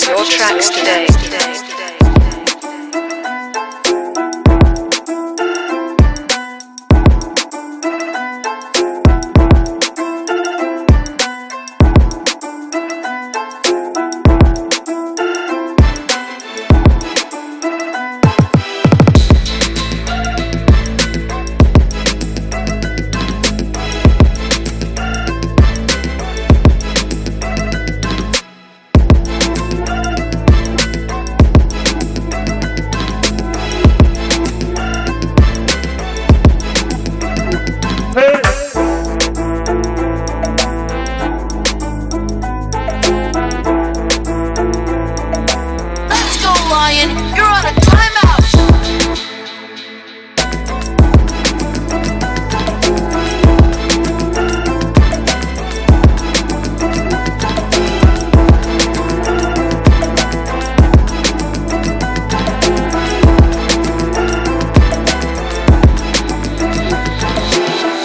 your tracks today.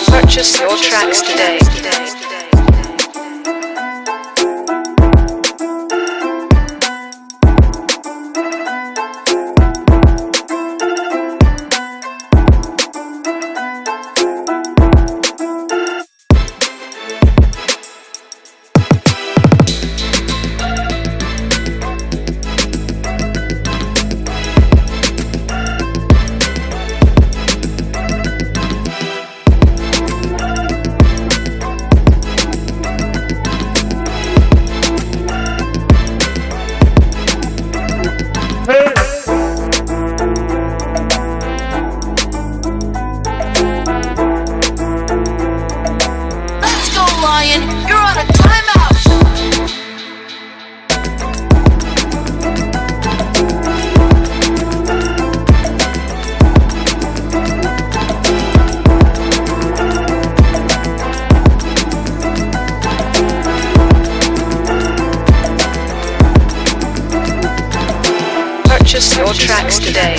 Purchase your tracks today. You're on a timeout! Purchase your tracks today.